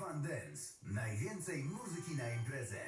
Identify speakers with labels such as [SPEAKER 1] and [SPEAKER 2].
[SPEAKER 1] Fun Dance. Najwięcej muzyki na imprezę.